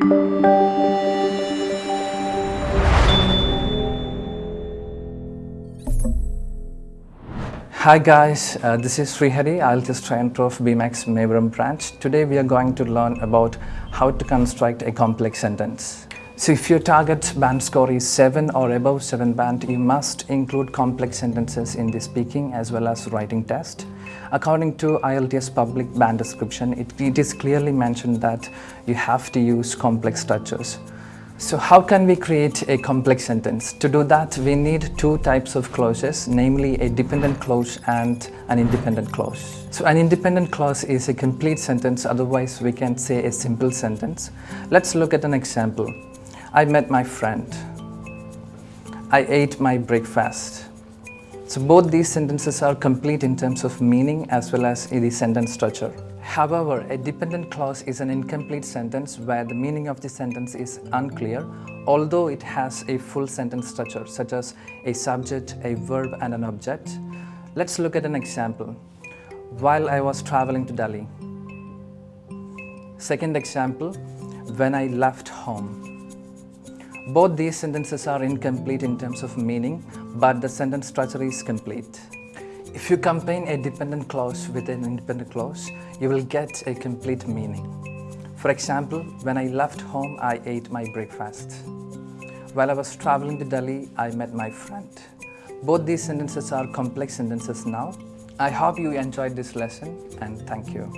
Hi guys, uh, this is Srihari, IELTS trainer of BMAX Mayburam branch. Today we are going to learn about how to construct a complex sentence. So if your target band score is 7 or above 7 band, you must include complex sentences in the speaking as well as writing test. According to IELTS public band description, it, it is clearly mentioned that you have to use complex structures. So how can we create a complex sentence? To do that, we need two types of clauses, namely a dependent clause and an independent clause. So an independent clause is a complete sentence, otherwise we can say a simple sentence. Let's look at an example. I met my friend. I ate my breakfast. So both these sentences are complete in terms of meaning as well as the sentence structure. However, a dependent clause is an incomplete sentence where the meaning of the sentence is unclear, although it has a full sentence structure such as a subject, a verb and an object. Let's look at an example. While I was traveling to Delhi. Second example, when I left home. Both these sentences are incomplete in terms of meaning, but the sentence structure is complete. If you combine a dependent clause with an independent clause, you will get a complete meaning. For example, when I left home, I ate my breakfast. While I was traveling to Delhi, I met my friend. Both these sentences are complex sentences now. I hope you enjoyed this lesson and thank you.